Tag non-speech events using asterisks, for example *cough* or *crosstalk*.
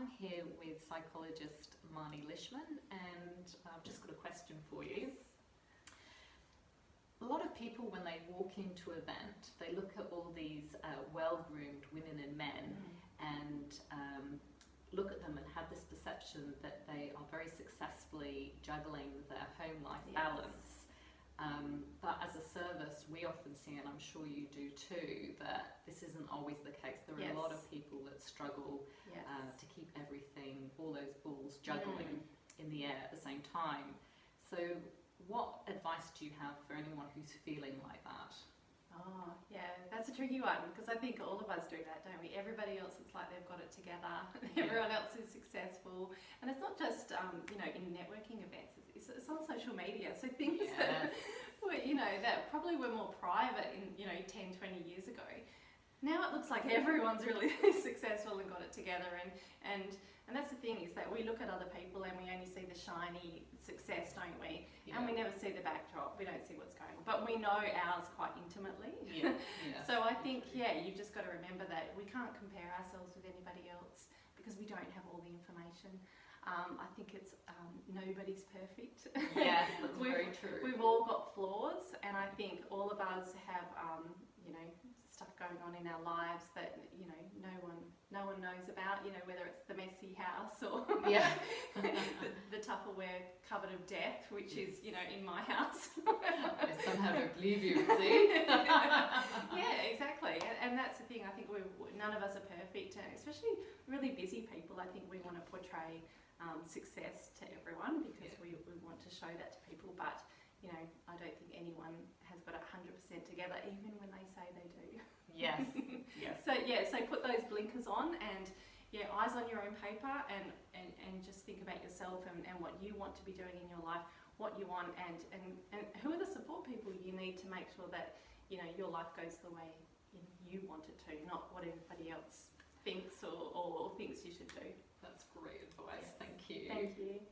I'm here with psychologist Marnie Lishman and I've just got a question for you. A lot of people when they walk into an event, they look at all these uh, well-groomed women and men Mm. and um, look at them and have this perception that they are very successfully juggling their home life Yes. balance. Um, but as a service, we often see, and I'm sure you do too, that this isn't always the case. There are a lot of people that struggle Yes. Keep everything, all those balls juggling in the air at the same time. So, what advice do you have for anyone who's feeling like that? Oh, yeah, that's a tricky one because I think all of us do that, don't we? Everybody else, it's like they've got it together. *laughs* Yeah. Everyone else is successful, and it's not just um, you know in networking events. It's, it's on social media, so things that *laughs* were, you know that probably were more private in you know 10, 20 years ago. Now it looks like everyone's really *laughs* successful and got it together, and and and that's the thing is that we look at other people and we only see the shiny success, don't we? And we never see the backdrop. We don't see what's going on, but we know ours quite intimately. yeah, *laughs* yeah. So I think, yeah, you've just got to remember that we can't compare ourselves with anybody else because we don't have all the information. Um, I think it's um, nobody's perfect. yes, *laughs* that's very true. We've all got flaws, and I think all of us have, um, you know, stuff going on in our lives that you know no one, no one knows about. You know, whether it's the messy house or *laughs* Yeah. the, the Tupperware cupboard of death, which is you know in my house. *laughs* I somehow don't believe you, see? *laughs* yeah, exactly. And, and that's the thing. I think we none of us are perfect, and especially really busy people. I think we want to portray um, success to everyone because we, we want to show that to people. But you know, I don't think anyone has got it hundred percent together, even when they say they do. Yes, *laughs* yes. So yeah, so put those blinkers on and yeah, eyes on your own paper and, and, and just think about yourself and, and what you want to be doing in your life, what you want and, and, and who are the support people you need to make sure that, you know, your life goes the way you want it to, not what everybody else thinks or, or thinks you should do. That's great advice. Yes. Thank you. Thank you.